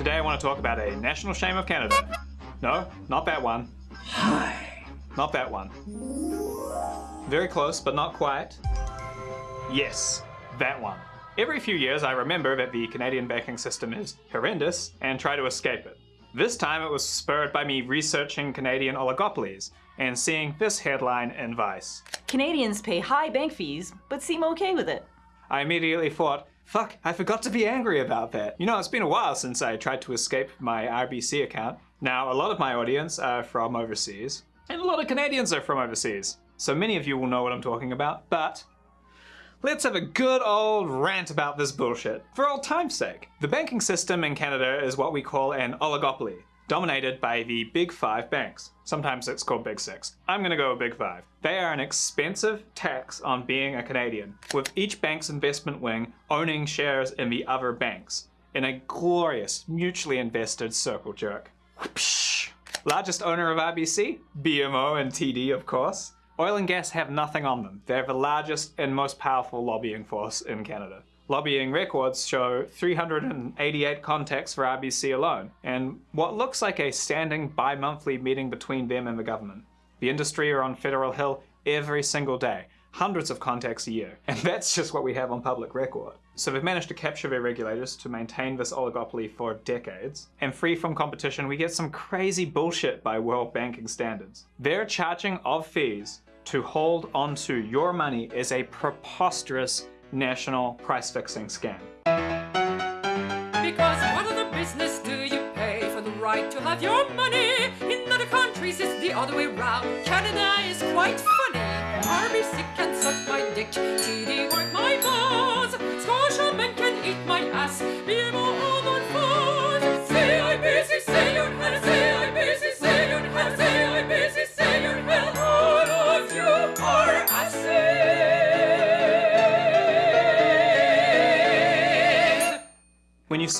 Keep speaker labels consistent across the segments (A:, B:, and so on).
A: Today I want to talk about a national shame of Canada. No, not that one.
B: Hi.
A: Not that one. Very close, but not quite. Yes, that one. Every few years I remember that the Canadian banking system is horrendous and try to escape it. This time it was spurred by me researching Canadian oligopolies and seeing this headline in Vice.
C: Canadians pay high bank fees, but seem okay with it.
A: I immediately thought, fuck, I forgot to be angry about that. You know, it's been a while since I tried to escape my RBC account. Now, a lot of my audience are from overseas, and a lot of Canadians are from overseas. So many of you will know what I'm talking about, but Let's have a good old rant about this bullshit, for old time's sake. The banking system in Canada is what we call an oligopoly, dominated by the big five banks. Sometimes it's called big six. I'm gonna go big five. They are an expensive tax on being a Canadian, with each bank's investment wing owning shares in the other banks, in a glorious, mutually invested circle jerk. Largest owner of RBC? BMO and TD, of course. Oil and gas have nothing on them. They're the largest and most powerful lobbying force in Canada. Lobbying records show 388 contacts for RBC alone, and what looks like a standing bi-monthly meeting between them and the government. The industry are on Federal Hill every single day, hundreds of contacts a year, and that's just what we have on public record. So they've managed to capture their regulators to maintain this oligopoly for decades, and free from competition we get some crazy bullshit by world banking standards. They're charging of fees to hold onto your money is a preposterous national price-fixing scam.
D: Because what other business do you pay for the right to have your money? In other countries it's the other way round. Canada is quite funny. RBC can suck my dick, TD work my balls, Scotiabank can eat my ass, BMO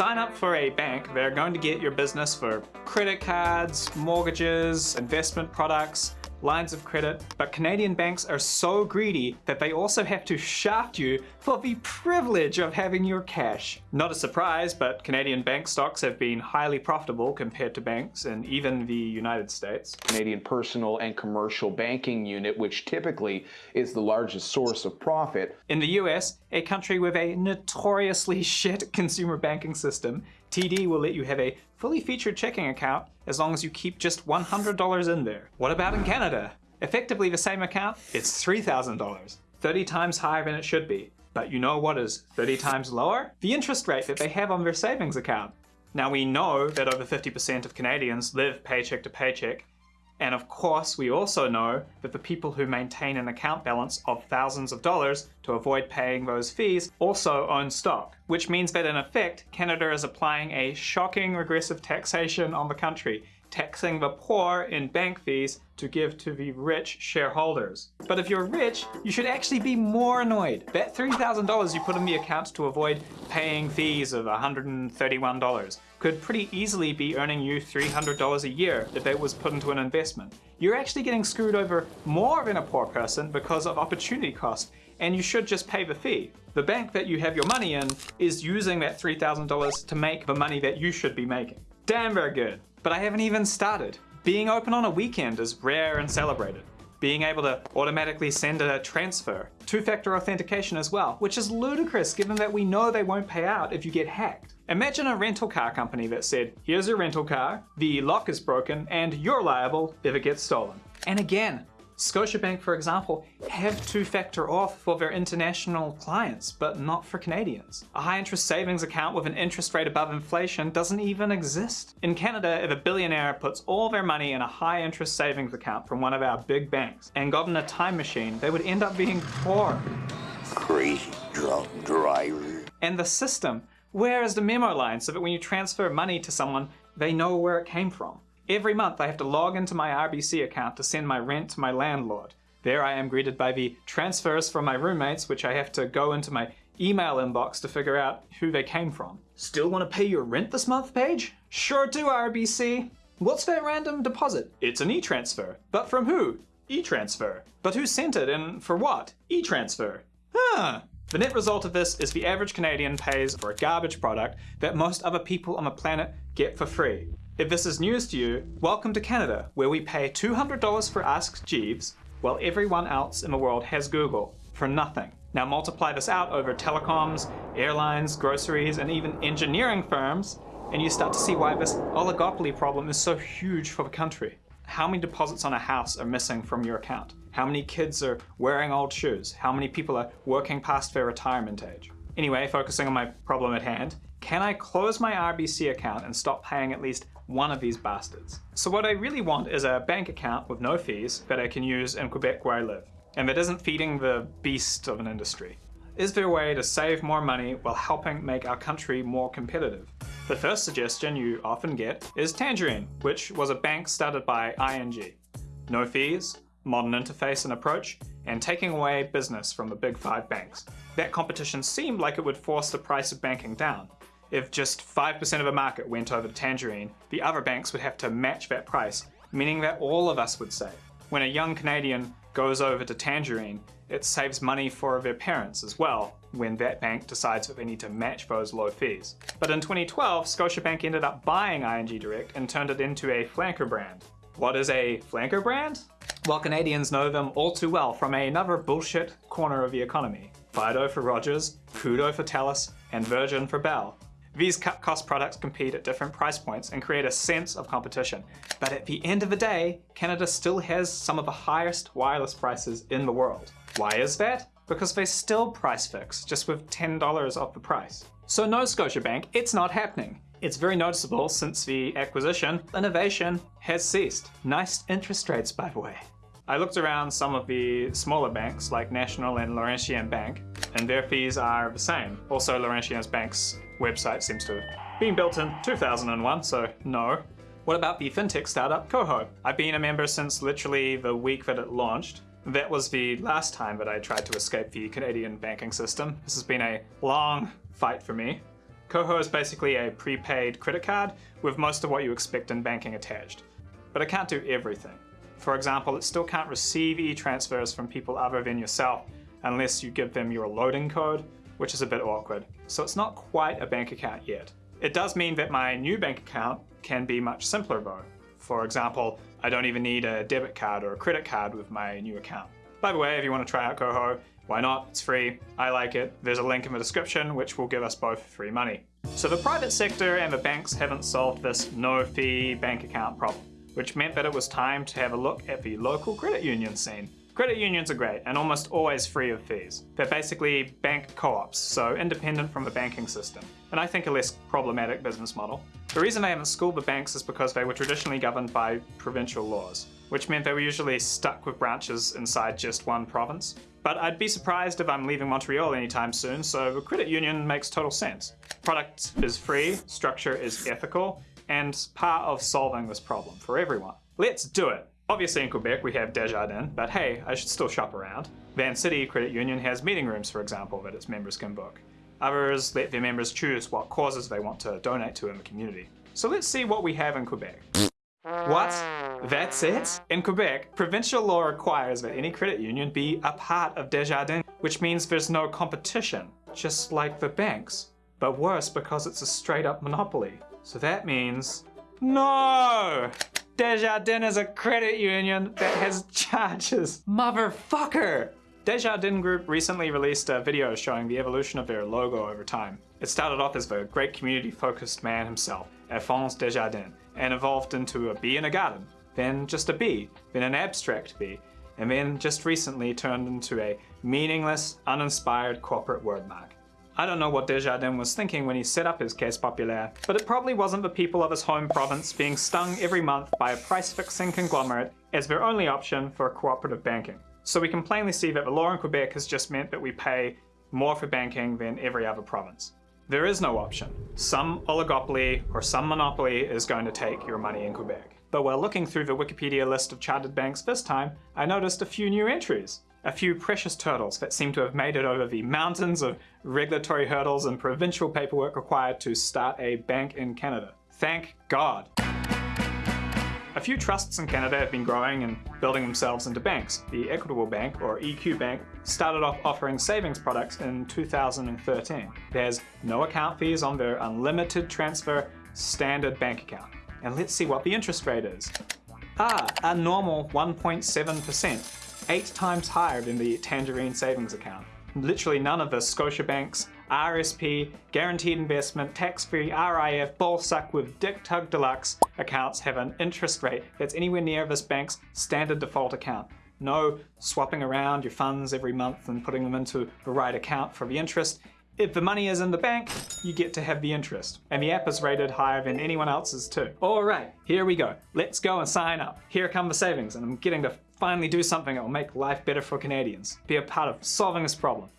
A: sign up for a bank, they're going to get your business for credit cards, mortgages, investment products, lines of credit, but Canadian banks are so greedy that they also have to shaft you for the privilege of having your cash. Not a surprise, but Canadian bank stocks have been highly profitable compared to banks in even the United States.
B: Canadian personal and commercial banking unit, which typically is the largest source of profit.
A: In the US, a country with a notoriously shit consumer banking system, TD will let you have a fully featured checking account as long as you keep just $100 in there. What about in Canada? Effectively the same account, it's $3,000. 30 times higher than it should be. But you know what is 30 times lower? The interest rate that they have on their savings account. Now we know that over 50% of Canadians live paycheck to paycheck, and of course, we also know that the people who maintain an account balance of thousands of dollars to avoid paying those fees also own stock, which means that in effect, Canada is applying a shocking regressive taxation on the country, taxing the poor in bank fees to give to the rich shareholders. But if you're rich, you should actually be more annoyed. That $3,000 you put in the account to avoid paying fees of $131 could pretty easily be earning you $300 a year if it was put into an investment. You're actually getting screwed over more than a poor person because of opportunity cost, and you should just pay the fee. The bank that you have your money in is using that $3,000 to make the money that you should be making. Damn very good. But I haven't even started. Being open on a weekend is rare and celebrated. Being able to automatically send a transfer. Two-factor authentication as well, which is ludicrous given that we know they won't pay out if you get hacked. Imagine a rental car company that said, here's your rental car, the lock is broken, and you're liable if it gets stolen. And again, Scotiabank, for example, have two-factor auth for their international clients, but not for Canadians. A high-interest savings account with an interest rate above inflation doesn't even exist. In Canada, if a billionaire puts all their money in a high-interest savings account from one of our big banks and got in a time machine, they would end up being poor.
E: Crazy drunk driver.
A: And the system, where is the memo line so that when you transfer money to someone, they know where it came from? Every month I have to log into my RBC account to send my rent to my landlord. There I am greeted by the transfers from my roommates, which I have to go into my email inbox to figure out who they came from. Still want to pay your rent this month, Paige? Sure do, RBC. What's that random deposit? It's an e-transfer. But from who? E-transfer. But who sent it and for what? E-transfer. Huh. The net result of this is the average Canadian pays for a garbage product that most other people on the planet get for free. If this is news to you, welcome to Canada, where we pay $200 for Ask Jeeves, while everyone else in the world has Google for nothing. Now multiply this out over telecoms, airlines, groceries, and even engineering firms, and you start to see why this oligopoly problem is so huge for the country. How many deposits on a house are missing from your account? How many kids are wearing old shoes? How many people are working past their retirement age? Anyway, focusing on my problem at hand, can I close my RBC account and stop paying at least one of these bastards? So what I really want is a bank account with no fees that I can use in Quebec where I live, and that isn't feeding the beast of an industry. Is there a way to save more money while helping make our country more competitive? The first suggestion you often get is Tangerine, which was a bank started by ING. No fees, modern interface and approach, and taking away business from the big five banks. That competition seemed like it would force the price of banking down. If just 5% of a market went over to Tangerine, the other banks would have to match that price, meaning that all of us would save. When a young Canadian goes over to Tangerine, it saves money for their parents as well when that bank decides that they need to match those low fees. But in 2012, Scotiabank ended up buying ING Direct and turned it into a flanker brand. What is a flanker brand? Well, Canadians know them all too well from another bullshit corner of the economy. Fido for Rogers, Koodo for Telus, and Virgin for Bell. These cut cost products compete at different price points and create a sense of competition. But at the end of the day, Canada still has some of the highest wireless prices in the world. Why is that? Because they still price fix, just with $10 off the price. So no Scotiabank, it's not happening. It's very noticeable since the acquisition, innovation has ceased. Nice interest rates, by the way. I looked around some of the smaller banks like National and Laurentian Bank, and their fees are the same. Also, Laurentian Bank's website seems to have been built in 2001, so no. What about the fintech startup Koho? I've been a member since literally the week that it launched. That was the last time that I tried to escape the Canadian banking system. This has been a long fight for me. Koho is basically a prepaid credit card with most of what you expect in banking attached. But it can't do everything. For example, it still can't receive e-transfers from people other than yourself unless you give them your loading code, which is a bit awkward. So it's not quite a bank account yet. It does mean that my new bank account can be much simpler though. For example, I don't even need a debit card or a credit card with my new account. By the way, if you want to try out Koho, why not? It's free. I like it. There's a link in the description which will give us both free money. So the private sector and the banks haven't solved this no fee bank account problem, which meant that it was time to have a look at the local credit union scene. Credit unions are great and almost always free of fees. They're basically bank co-ops, so independent from the banking system, and I think a less problematic business model. The reason they haven't schooled the banks is because they were traditionally governed by provincial laws, which meant they were usually stuck with branches inside just one province. But I'd be surprised if I'm leaving Montreal anytime soon, so a credit union makes total sense. Product is free, structure is ethical, and part of solving this problem for everyone. Let's do it! Obviously in Quebec we have Desjardins, but hey, I should still shop around. Vancity Credit Union has meeting rooms, for example, that its members can book. Others let their members choose what causes they want to donate to in the community. So let's see what we have in Quebec. What? That's it? In Quebec, provincial law requires that any credit union be a part of Desjardins, which means there's no competition, just like the banks. But worse because it's a straight up monopoly. So that means... No! Desjardins is a credit union that has charges. Motherfucker! Desjardins Group recently released a video showing the evolution of their logo over time. It started off as the great community-focused man himself, Alphonse Desjardins, and evolved into a bee in a garden, then just a bee, then an abstract bee, and then just recently turned into a meaningless, uninspired corporate wordmark. I don't know what Desjardins was thinking when he set up his Caisse Populaire, but it probably wasn't the people of his home province being stung every month by a price-fixing conglomerate as their only option for cooperative banking. So we can plainly see that the law in Quebec has just meant that we pay more for banking than every other province. There is no option. Some oligopoly or some monopoly is going to take your money in Quebec. But while looking through the Wikipedia list of chartered banks this time, I noticed a few new entries. A few precious turtles that seem to have made it over the mountains of regulatory hurdles and provincial paperwork required to start a bank in Canada. Thank God. A few trusts in Canada have been growing and building themselves into banks. The Equitable Bank, or EQ Bank, started off offering savings products in 2013. There's no account fees on their unlimited transfer standard bank account. And let's see what the interest rate is. Ah, a normal 1.7%, eight times higher than the Tangerine savings account. Literally none of the Scotiabank's RSP, Guaranteed Investment, Tax-Free, RIF, Bullsuck with Dick Tug Deluxe accounts have an interest rate that's anywhere near this bank's standard default account. No swapping around your funds every month and putting them into the right account for the interest. If the money is in the bank, you get to have the interest. And the app is rated higher than anyone else's too. All right, here we go. Let's go and sign up. Here come the savings and I'm getting to finally do something that will make life better for Canadians. Be a part of solving this problem.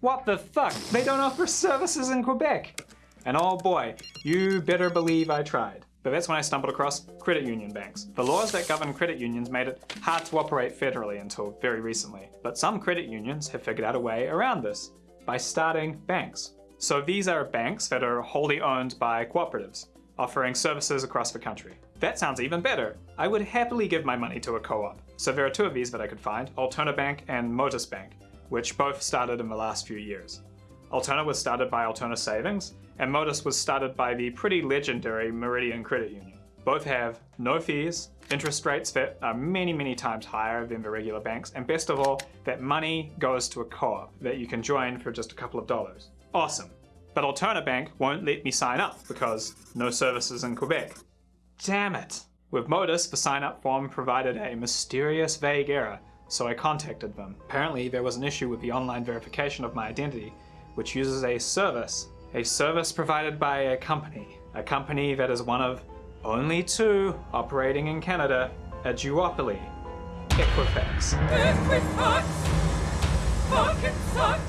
A: What the fuck? They don't offer services in Quebec. And oh boy, you better believe I tried. But that's when I stumbled across credit union banks. The laws that govern credit unions made it hard to operate federally until very recently. But some credit unions have figured out a way around this by starting banks. So these are banks that are wholly owned by cooperatives, offering services across the country. That sounds even better. I would happily give my money to a co-op. So there are two of these that I could find, Alterna Bank and Motus Bank which both started in the last few years. Alterna was started by Alterna Savings, and Motus was started by the pretty legendary Meridian Credit Union. Both have no fees, interest rates that are many, many times higher than the regular banks, and best of all, that money goes to a co-op that you can join for just a couple of dollars. Awesome. But Alterna Bank won't let me sign up because no services in Quebec. Damn it. With Motus, the sign-up form provided a mysterious vague error so I contacted them. Apparently there was an issue with the online verification of my identity, which uses a service. A service provided by a company. A company that is one of only two operating in Canada, a duopoly, Equifax.
D: Equifax fucking sucks.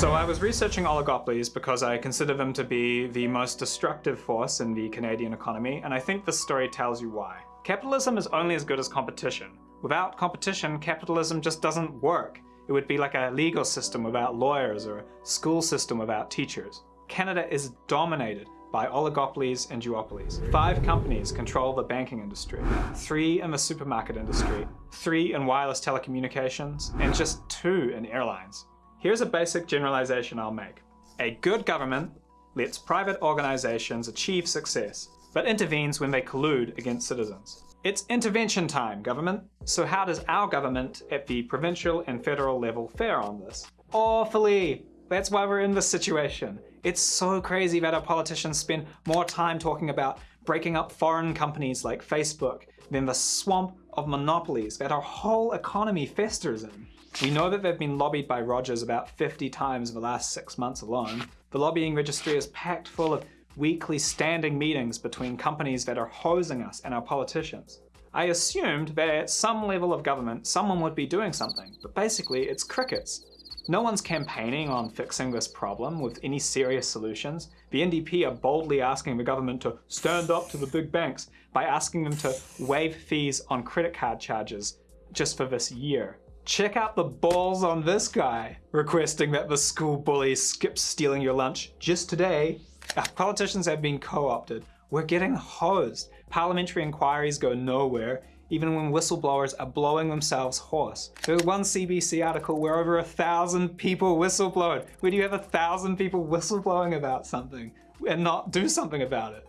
A: So I was researching oligopolies because I consider them to be the most destructive force in the Canadian economy, and I think this story tells you why. Capitalism is only as good as competition. Without competition, capitalism just doesn't work. It would be like a legal system without lawyers or a school system without teachers. Canada is dominated by oligopolies and duopolies. Five companies control the banking industry, three in the supermarket industry, three in wireless telecommunications, and just two in airlines. Here's a basic generalization I'll make. A good government lets private organizations achieve success, but intervenes when they collude against citizens. It's intervention time, government. So how does our government at the provincial and federal level fare on this? Awfully. That's why we're in this situation. It's so crazy that our politicians spend more time talking about breaking up foreign companies like Facebook than the swamp of monopolies that our whole economy festers in. We know that they've been lobbied by Rogers about 50 times in the last six months alone. The lobbying registry is packed full of weekly standing meetings between companies that are hosing us and our politicians. I assumed that at some level of government someone would be doing something, but basically it's crickets. No one's campaigning on fixing this problem with any serious solutions. The NDP are boldly asking the government to stand up to the big banks by asking them to waive fees on credit card charges just for this year. Check out the balls on this guy, requesting that the school bully skips stealing your lunch just today. Our politicians have been co-opted. We're getting hosed. Parliamentary inquiries go nowhere, even when whistleblowers are blowing themselves hoarse. There's one CBC article where over a thousand people whistleblowed. Where do you have a thousand people whistleblowing about something and not do something about it?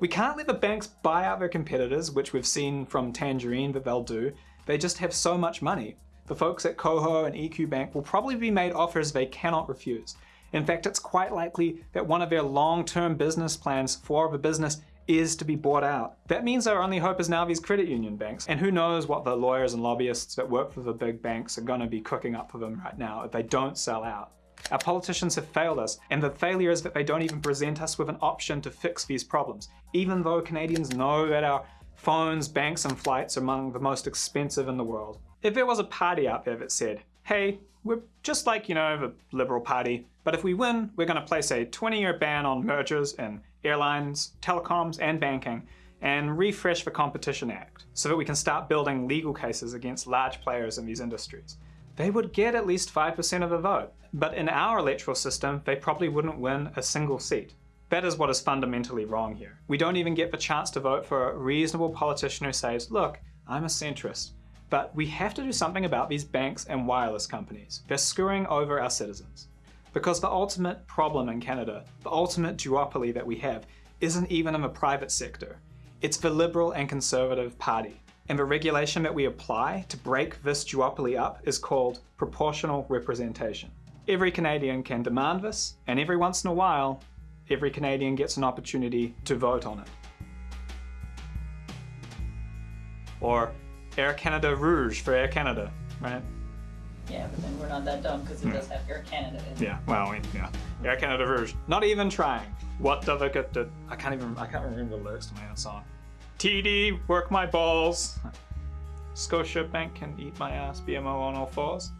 A: We can't let the banks buy out their competitors, which we've seen from Tangerine that they'll do. They just have so much money. The folks at Koho and EQ Bank will probably be made offers they cannot refuse. In fact, it's quite likely that one of their long-term business plans for the business is to be bought out. That means our only hope is now these credit union banks. And who knows what the lawyers and lobbyists that work for the big banks are going to be cooking up for them right now if they don't sell out. Our politicians have failed us, and the failure is that they don't even present us with an option to fix these problems, even though Canadians know that our phones, banks, and flights are among the most expensive in the world. If there was a party out there that said, hey, we're just like, you know, the Liberal Party, but if we win, we're going to place a 20-year ban on mergers in airlines, telecoms, and banking, and refresh the Competition Act so that we can start building legal cases against large players in these industries. They would get at least 5% of the vote, but in our electoral system, they probably wouldn't win a single seat. That is what is fundamentally wrong here. We don't even get the chance to vote for a reasonable politician who says, look, I'm a centrist. But we have to do something about these banks and wireless companies. They're screwing over our citizens. Because the ultimate problem in Canada, the ultimate duopoly that we have, isn't even in the private sector. It's the Liberal and Conservative Party. And the regulation that we apply to break this duopoly up is called proportional representation. Every Canadian can demand this, and every once in a while, every Canadian gets an opportunity to vote on it. Or Air Canada Rouge for Air Canada, right?
C: Yeah, but then we're not that dumb because it hmm. does have Air Canada in it.
A: Yeah, well, yeah. Air Canada Rouge. Not even trying. What the fuck the- I can't even, I can't remember the lyrics to my own song. TD, work my balls. Scotiabank can eat my ass, BMO on all fours.